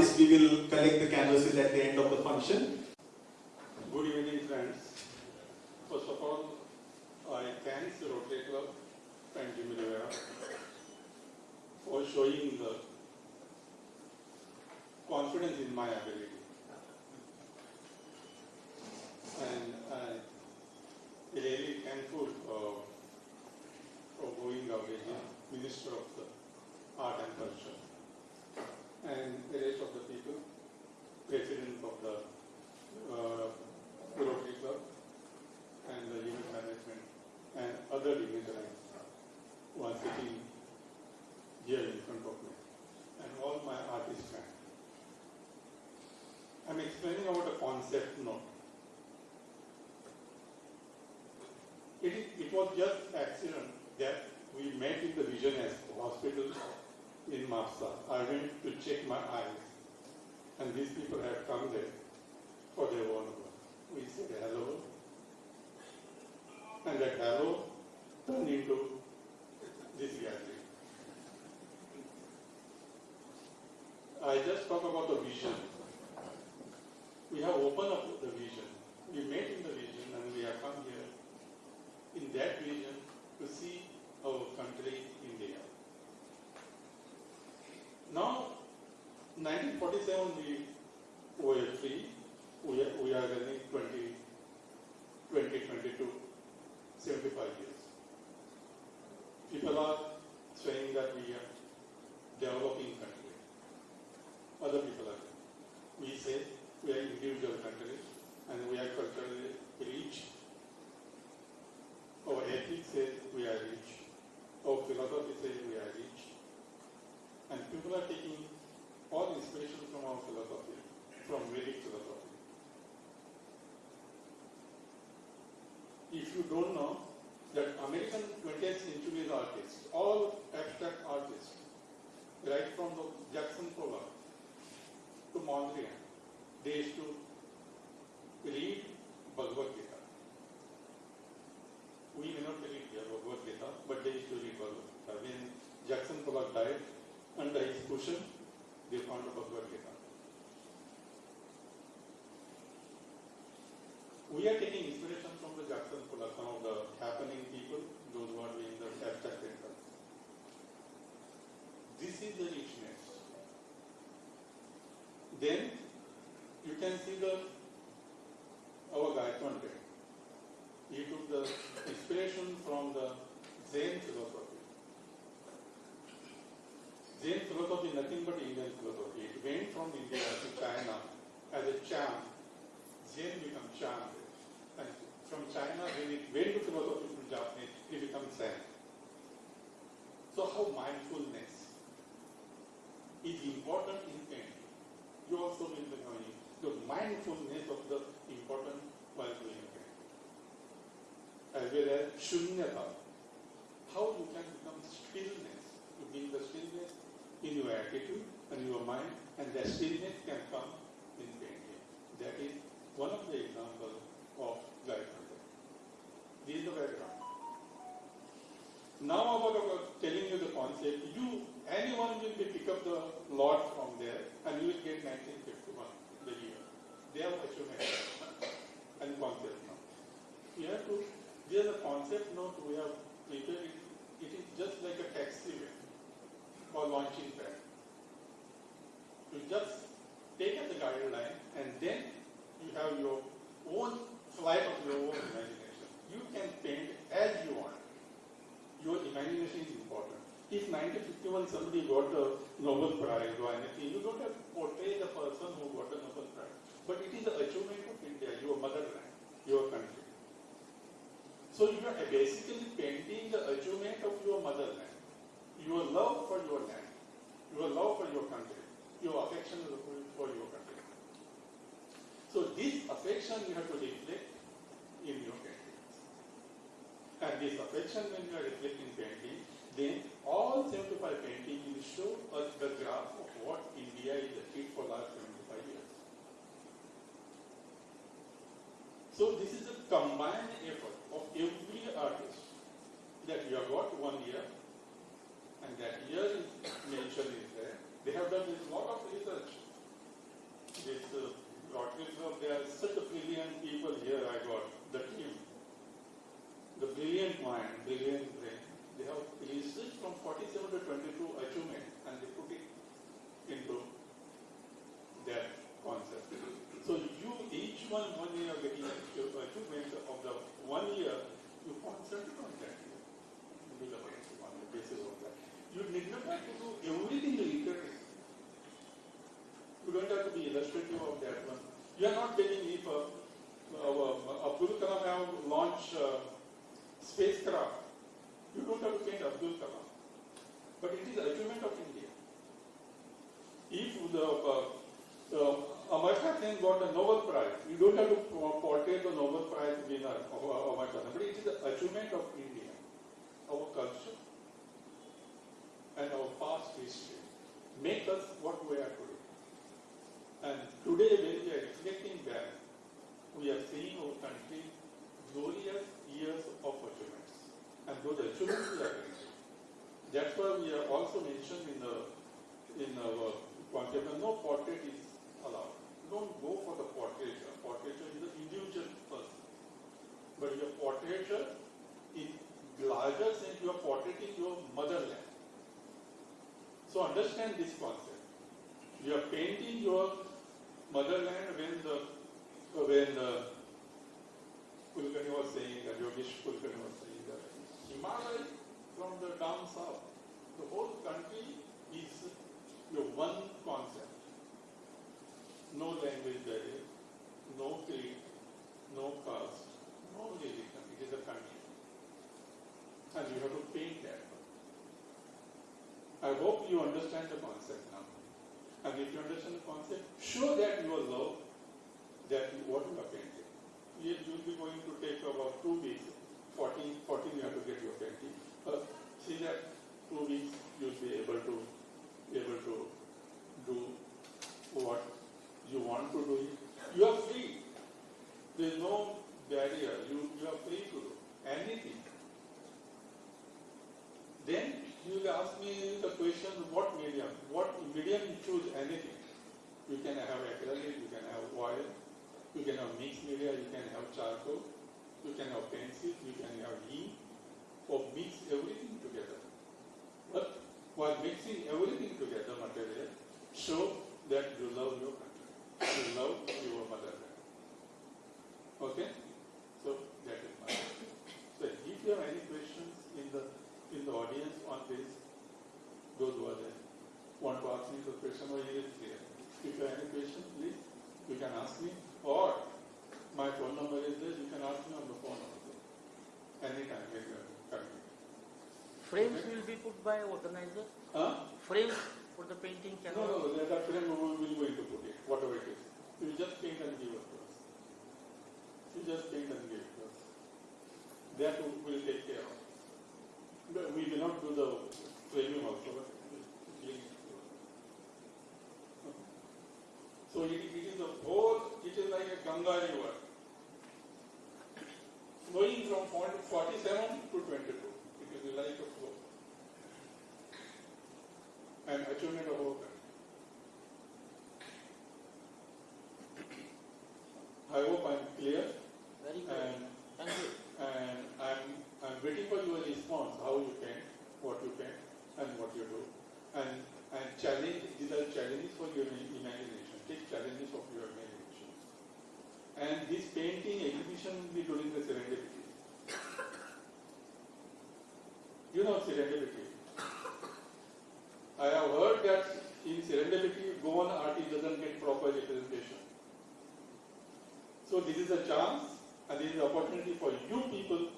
artists, we will collect the canvases at the end of the function. Good evening, friends. First of all, I thank the Rotary Club and Jimmy Rivera for showing the confidence in my ability. And I'm really thankful uh, for going away, Minister of the Art and Culture, and the rest of the people, President of the uh, Rotary Club and the unit management and other dignitaries who are sitting here in front of me and all my artist friends. I'm explaining about a concept note. It, was just accident that we met in the Vision as Hospital in Mapsa. I went to check my eyes and these people had come there for their own work. We said hello. And that hello turned into this gathering. I just talk about the vision. We have opened up the vision. We met in the vision and we have come here in that vision to see our country, India. Now, 1947 we were free we are, we are running 20, 2022, 75 years. People are saying that we are developing country. Other people are. We say we are individual country and we are culturally rich. Our ethics says we are rich. Our philosophy says we are rich. And people are taking all inspiration from our philosophy, from Vedic philosophy. if you don't know that American 20th century artists, all abstract artists, right from the Jackson Pollock to Mondrian, they used to read Bhagavad Gita. We may not read Bhagavad Gita, but they used to read Bhagavad Gita. When Jackson Pollock died, under his cushion, they found the Bhagavad Gita. We are taking inspiration from the Jackson Pollock, some of the happening people, those who are doing the abstract painter. This is the richness. Then you can see the our Gaitonde. He took the inspiration from the Zen philosophy. Zen philosophy is nothing but Indian philosophy. It went from India to China as a chant. Zen becomes chant. And from China, when it went to philosophy from Japanese, it becomes Zen. So how mindfulness is important in painting. You also will be knowing the mindfulness of the important while doing painting. As shunyata. How you can become stillness. You bring the stillness in your attitude and your mind, and that stillness can come in painting. That is one of the examples of Gaitonde. This is the background. Now about, telling you the concept, you anyone will pick up the lot from there and you will get 1951, the year. They have achievement and concept now. You have to, there's a concept note we have prepared. It, it is just like a taxiway or launching pad. You just take the guideline and then you have your own flight of your own imagination. You can paint as you want. Your imagination is important. If 1951 somebody got a Nobel Prize or anything, you don't have to portray the person who got a Nobel Prize. But it is the achievement of India, your motherland, your country. So you are basically painting the achievement of your motherland, your love for your land, your love for your country, your affection for your country. So this affection you have to reflect in your paintings. And this affection when you are reflecting painting, then all 75 paintings will show us the graph of what India is achieved for last 75 years. So this is a combined effort of every artist that you have got one year and that year is mentioned is there. They have done a lot of research mind, brilliant brain, they have researched from 47 to 22 achievement and they put it into that concept. So you, each one, when you are getting achie- achievement of the one year, you concentrate on that year. You do the work on the basis of that. You need not have to do everything literally. You don't have to be illustrative of that one. You are not telling if uh, uh, Abdul Kalam have launched uh, spacecraft. You don't have to paint Abdul Kalam. But it is the achievement of India. If the uh, uh, Amar Khan got a Nobel Prize, you don't have to po- portray the Nobel Prize winner of uh, Amar Khan, but it is the achievement of India, our culture, and our past history. Make us what we are today. And today, when we are reflecting back, we are seeing our country glorious years of achievements. And those achievements we are getting. That's why we are also mentioned in the in our that no portrait is allowed. Don't go for the portraiture. Portraiture is the individual person. But your portraiture, in larger sense, you are portraiting your motherland. So understand this concept. You are painting your motherland when the when the Kulkarni was saying that Yogesh Kulkarni was saying that Himalaya from the down south, the whole country is your one concept. No language barrier, no creed, no caste, no religion. It is a country. And you have to paint that. I hope you understand the concept now. And if you show that you love that you, what you are painting. You will be going to take about two weeks. 14, 14 you have to get your painting. Uh, see that two weeks you'll be able to able to do what you want to do. You are free. There is no barrier. You, you are free to do anything. Then you will ask me the question, what medium? What medium you choose anything. You can have acrylic, you can have oil, you can have mixed media, you can have charcoal, you can have pencil, you can have ink, or mix everything together. But while mixing everything together, material, show that you love your country, you love your motherland. Okay? So that is my. So if you have any questions in the in the audience on this, those who are there, want to ask me the question or clear? If you have any questions, please, you can ask me, or my phone number is there, you can ask me on the phone also. Anytime when you are coming. Frames will be put by organizer. Huh? Frames for the painting No, cannot. no, that that frame we will going to put it, whatever it is. You just paint and give it to us. You just paint and give it to us. That we will take care of. We will not do the framing also, but we'll give it to us. Okay. So it, it is a whole, it is like a Ganga river. Flowing from point 47 to 22. It is like a flow. And achievement of our country. I hope I'm clear Very good. and, Thank you. and I'm, I'm waiting for your response, how you paint, what you paint and what you do. And, and challenge, these are challenges for your imagination. Take challenges of your imagination. And this painting exhibition will be during the serendipity. You know serendipity. I have heard that in serendipity, Goan artist doesn't get proper representation. So this is a chance and this is an opportunity for you people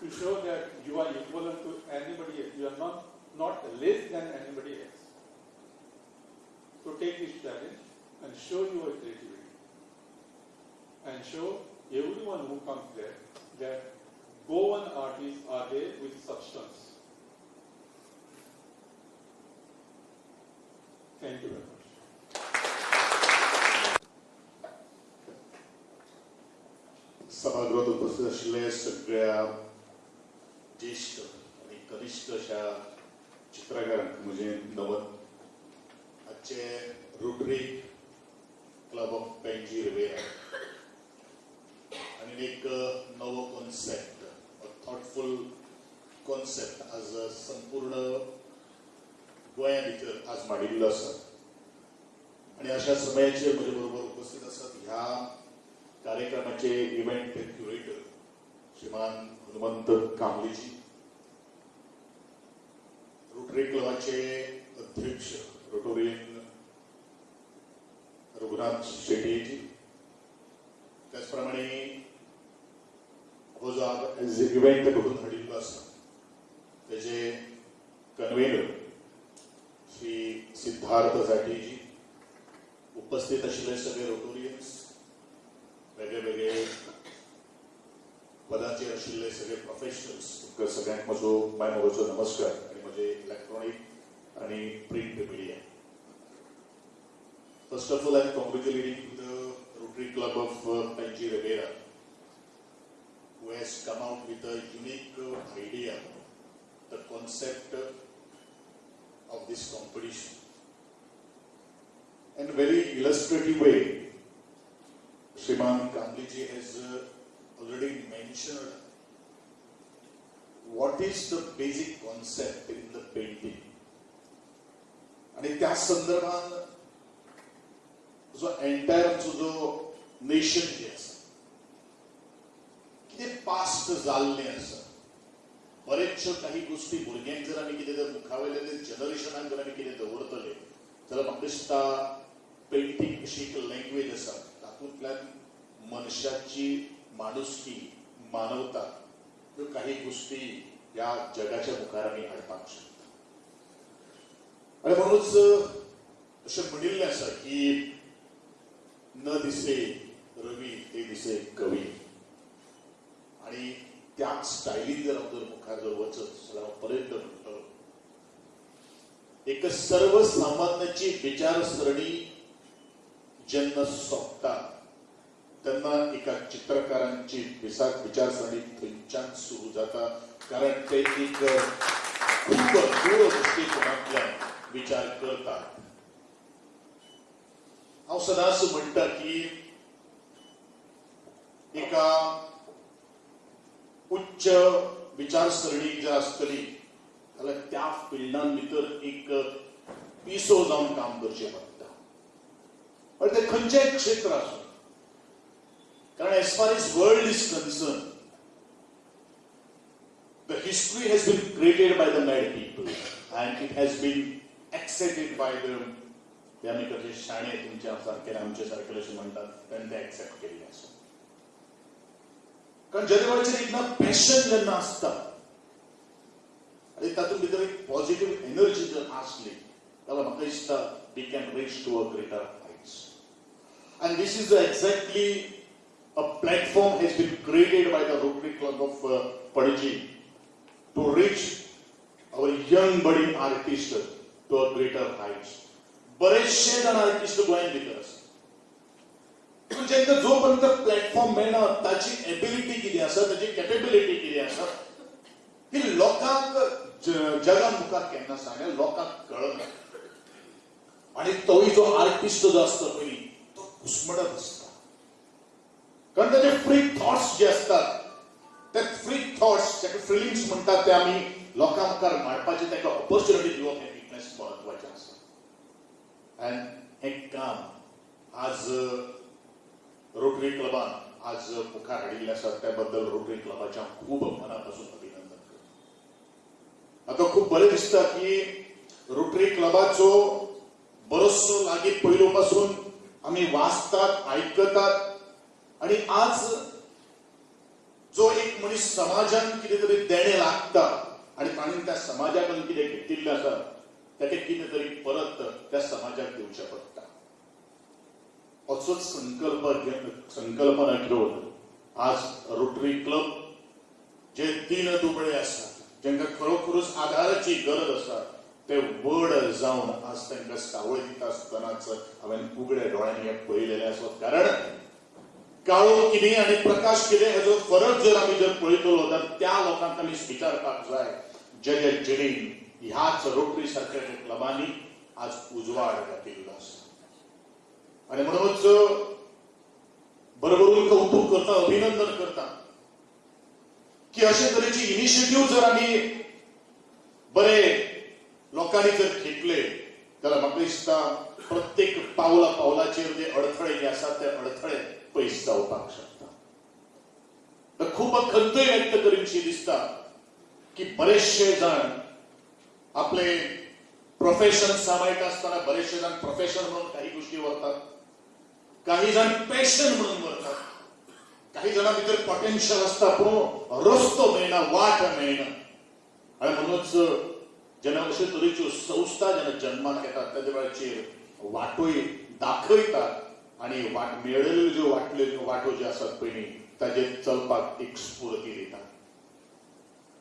to show that you are equivalent to anybody else. You are not, not less than anybody else. So take this challenge and show your creativity. And show everyone who comes there that Goan artists are there with substance. Thank you सभागृहात उपस्थित असलेल्या सगळ्या ज्येष्ठ आणि कनिष्ठ अशा चित्रकारांक म्हणजे नवत आजचे Rotary Club of Panaji Riviera आणि एक नवो कॉन्सेप्ट थॉटफुल कॉन्सेप्ट आज संपूर्ण गोया भितर आज माडिल्लो आसा आणि अशा समयाचेर म्हजे बरोबर उपस्थित आसात ह्या कार्यक्रमाचे इव्हेंट क्युरेटर श्रीमान हनुमंत कांबळेजी. रोटरी क्लबाचे अध्यक्ष रोटोरियन रघुनाथ शेट्टीजी. त्याचप्रमाणे हो जो इव्हेंट घडून हाडिल्लो आसा तेजे कन्व्हेनर श्री सिद्धार्थ जाटीजी उपस्थित आशिल्ले सगळे रोटोरी वेगळे वेगळे पदांचेर आशिल्ले सगळे प्रोफेशनल्स तुमकां सगळ्यांक म्हजो माय मोगाचो नमस्कार आनी म्हजे इलेक्ट्रॉनीक आनी print media First of all, I'm congratulating to the Rotary Club of uh, Panji Rivera, who has come out with a unique uh, idea, the concept uh, of this competition. In a very illustrative way, Shriman Gandhiji has uh, already mentioned what is the basic concept in the painting. आणि त्या संदर्भात जो entire जो nation जे आसा कितें past जाल्लें आसा बरेचश्यो काही गोष्टी भुरग्यांक जर आमी कितें जर मुखावेले जनरेशनाक जर आमी कितें दवरतले जाल्यार म्हाका दिसता पेंटींग अशी एक लँग्वेज आसा तातूंतल्यान मनुष्याची माणुसकी मानवता काही गोष्टी या जगाच्या मुखाराने अडपावू शकतात. आणि म्हणूनच असे म्हणील असं की न दिसे रवी ते दिसे कवी. आणि त्याच स्टाईलिंग जर अगोदर मुखार जर वचत सगळ्यापर्यंत म्हणतो एक सर्वसामान्याची विचारसरणी जन्म सोपतात. तेन्ना एका चित्रकारांची विचार विचारसरणी थंयच्यान सुरू जाता. कारण ते एक खूप दूरदृष्टिकोनातल्यान विचार करतात. हांव सदांच म्हणटा की एका उच्च विचारसरणी जी आसतली जाल्यार त्या फिल्डान भितर एक पिसो जावन काम करचें पडटा पण ते खंयचेय क्षेत्र आसूं कारण as far as world is concern the history has been created by the mad people and it has been accepted by the ते आमी कशे शाणे तुमच्या सारखे आमचे सारखे अशें म्हणटात तेन्ना ते एक्सेप्ट केल्ले आसा कारण जनवळचेर एकदा पॅशन जेन्ना आसता आनी तातूंत भितर एक पॉझिटिव्ह एनर्जी जर आसली जाल्यार म्हाका दिसता we can reach to a greater heights and this is exactly a platform has been created by the Rotary Club of uh, Padiji to reach our young budding artist to a greater heights. बरेचसे जण artist गोंयात भितर आसा पूण जेंका जो पर्यंत platform मेळना ताची एबिलिटी कितें आसा ताची कॅपेबिलिटी कितें आसा ती लोकांक जगा मुखार केन्ना सांगल्या लोकांक कळना आनी तोय जो आर्टिस्ट जो आसता पयलीं तो घुस्मडत आसता कारण त्याचे फ्री थॉट्स जे असतात ते फ्री थॉट्स ताका फिलिंग्स म्हणटात ते आमी लोकां मुखार मांडपाचे ताका ऑपॉर्च्युनिटी दिवप हें फिटनेस म्हत्वाचें आसा आनी हें काम आज रोटरी क्लबान आज मुखार हाडिल्ले आसा त्या बद्दल रोटरी क्लबाच्या खूब मनापासून अभिनंदन करता. आता खूब बरें दिसता की रोटरी क्लबाचो बरोचसो लागीं पयलो पासून आमी वाचतात आयकतात आणि आज जो एक मनीस समाजान कितें तरी देणे लागता आणि ताणें त्या समाजाकडून कितें घेतिल्लें आसा ताका कितें तरी परत त्या समाजाक दिवचें पडटा असोच संकल्प संकल्पना घेवन आज रोटरी क्लब जे तीन दुबळे आसात जांकां खरोखरच आदाराची गरज आसा ते व्हड जावन आज तांकां सावळ दिता आसतनाच हांवें उगड्या दोळ्यांनी हें पळयलेलें आसत कारण काळो किने आनी प्रकाश किने हाजो फरक जर आमी जर पळयतलो जाल्यार त्या लोकांक आमी स्विकारपाक जाय जय जे जिणेन ह्याच रोटरी सारख्या क्लबांनी आज उजवाड घातिल्लो आसा आणि म्हणूनच भरभरून कौतुक करता अभिनंदन करता की अशे तरेची इनिशिएटिव्ह जर आमी बरे लोकांनी जर घेतले त्याला म्हाका दिसता प्रत्येक पावला पावलाचेर जे अडथळे जे आसात ते अडथळे पयस जावपाक शकता तर खूब खंतय व्यक्त करीनशी दिसता की बरेचशे जाण आपले प्रोफेशन सांबाळटा आसतना बरेचशे जाण प्रोफेशन म्हणून काही गोष्टी व्हरतात काही जाण पॅशन म्हणून व्हरतात काही जाणां भितर पोटेन्शियल आसता पूण रस्तो मेळना वाट मेळना आणि म्हणूनच जेन्ना अशे तरेच्यो संस्था जेन्ना जन्मात येतात त्या वेळाचेर वाटोय दाखयतात आणि वाट मेळयल्यो ज्यो वाटल्यो वाटो ज्यो आसात पयली ताजेर चलपाक एक स्फूर्ती दिता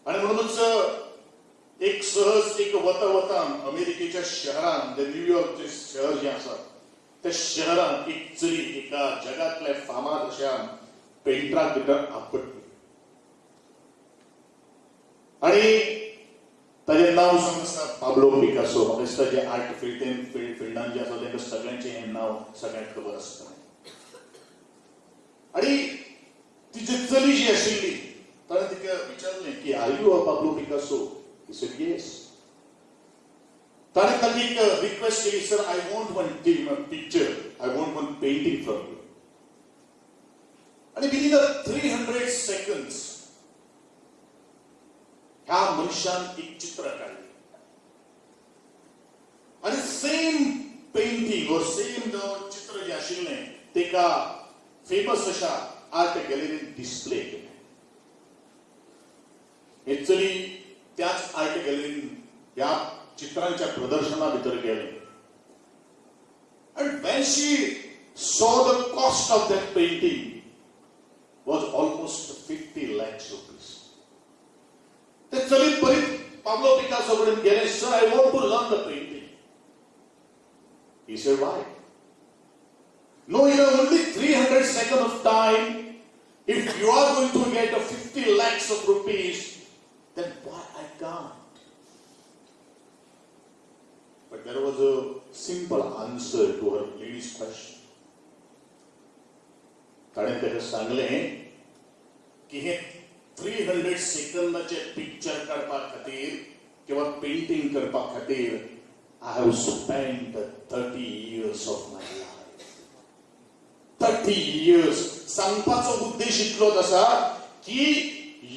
आणि म्हणूनच एक सहज एक वता वता अमेरिकेच्या शहरान जे शहर जे आसा त्या शहरान एक चली एका जगातल्या फामाद अशा पेंटराक भितर आपटली. आणि ताजें नांव सांग आसा पाब्लो पिकासो म्हाका दिसता जे आर्ट फिल्डेन फिल्डान जे आसा तांकां सगळ्यांचें हें नांव सगळ्यांक खबर आसता आणि तिची चली जी आशिल्ली ताणें तिका विचारलें की are you a Pablo Picasso he said yes ताणें ताका एक रिक्वेस्ट केली sir I want one picture I want one painting from you आणि विदिन थ्री हंड्रेड सेकंड्स ह्या मनशान एक चित्र काढले? आणि सेम पेंटिंग और सेम चित्र जे आशिल्लें तेका फेमस अशा आर्ट गॅलरीन डिस्प्ले केले? हे चली त्याच आर्ट गॅलरीन ह्या चित्रांच्या प्रदर्शना भितर गेले. And when she saw the cost of that painting was almost 50 lakhs rupees. ते चलीत बरीत पाब्लो पिकासो कडेन गेले sir I want to learn the painting He said, why? No, in only 300 seconds of time, if you are going to get a 50 lakhs of rupees, then why I can't? But there was a simple answer to her lady's question. ताणें ताका सांगलें की हे three hundred सेकंदाचे picture काडपा खातीर किंवा painting करपा खातीर I have spend thirty years of my life thirty years सांगपाचो उद्देश इतलोच आसा की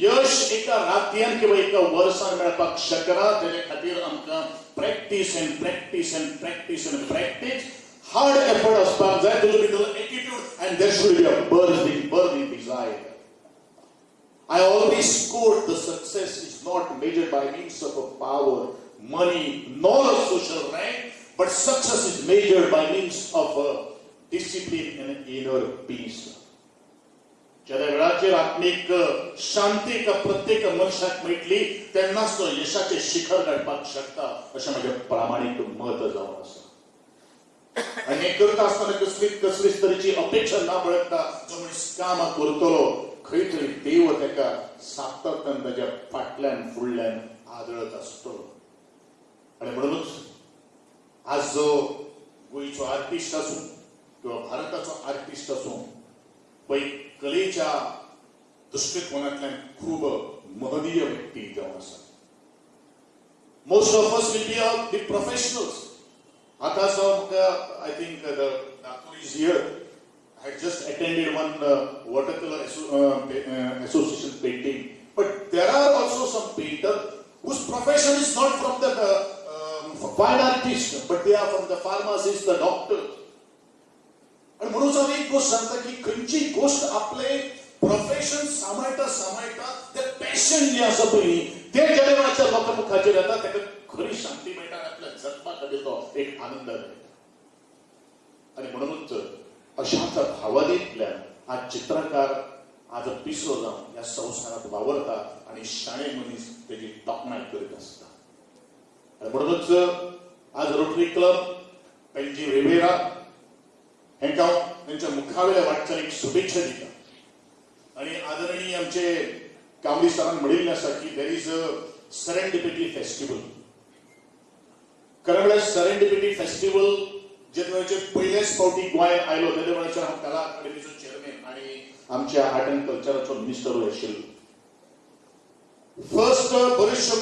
यश एका रातयेन किंवा एका वर्सान मेळपाक शकना. तेजे खातीर आमकां practice and practice and practice and practice hard effort असपाक जाय. तुजे भितर attitude and there should be a burning in desire I always quote the success is not measured by means of a power, money, nor a social rank, but success is measured by means of a discipline and an inner peace. ज्या वेळाचेर आत्मीक शांती एका प्रत्येक मनशाक मेळटली तेन्नाच तो यशाचे शिखर गाठपाक शकता अशें म्हजें प्रामाणीक मत जावन आसा आनी हें करता आसतना कसलीच कसलीच तरेची अपेक्षा ना बाळगता जो मनीस काम करतलो खंय तरी देव ताका सातत्यान ताच्या फाटल्यान फुडल्यान आदळत असतो. आनी म्हणूनच आज जो गोंयचो आर्टिस्ट आसूं किंवा भारताचो आर्टिस्ट आसूं पळय कलेच्या दृश्टिकोनांतल्यान खूब महनीय व्यक्ती जावन आसा. Most of us will be of the professionals आतां I think Nagpur is here I just attended one uh, watercolor asso- uh, uh, association painting. But there are also some painters whose profession is not from the uh, um, fine artist, but they are from the pharmacist, the doctor. आणि म्हणून हांव एक गोष्ट सांगता की खंयची गोष्ट आपले प्रोफेशन सांबाळटा सांबाळटा ते पॅशन जे आसा पळय ते जेन्ना वेळाच्या लोकां मुखाचेर येता ताका खरी शांती मेळटा आपल्या जगपा खातीर तो एक आनंद मेळटा आणि म्हणूनच अशाच भावनेतल्या हा चित्रकार आज पिसोदा या संसारात वावरतात आणि शाळे मनीस त्याची तपना करीत असतात. म्हणूनच आज रोटरी क्लब त्यांची रेवेरा ह्यांच्या त्यांच्या मुखावेल्या वाटचालीक शुभेच्छा दिल्या आणि आदरणीय आमचे कावडी सरांना की there is a serendipity festival कारण सरेंडिपिटी फेस्टिवल जनवरीचे पहिले स्काउटिंग गोंय आयलो त्या देवळाच्या हांव कला अकादमीचो चेअरमॅन आणि आमच्या आर्ट अँड कल्चराचो मिनिस्टर आशिल्लो फर्स्ट बरेचशे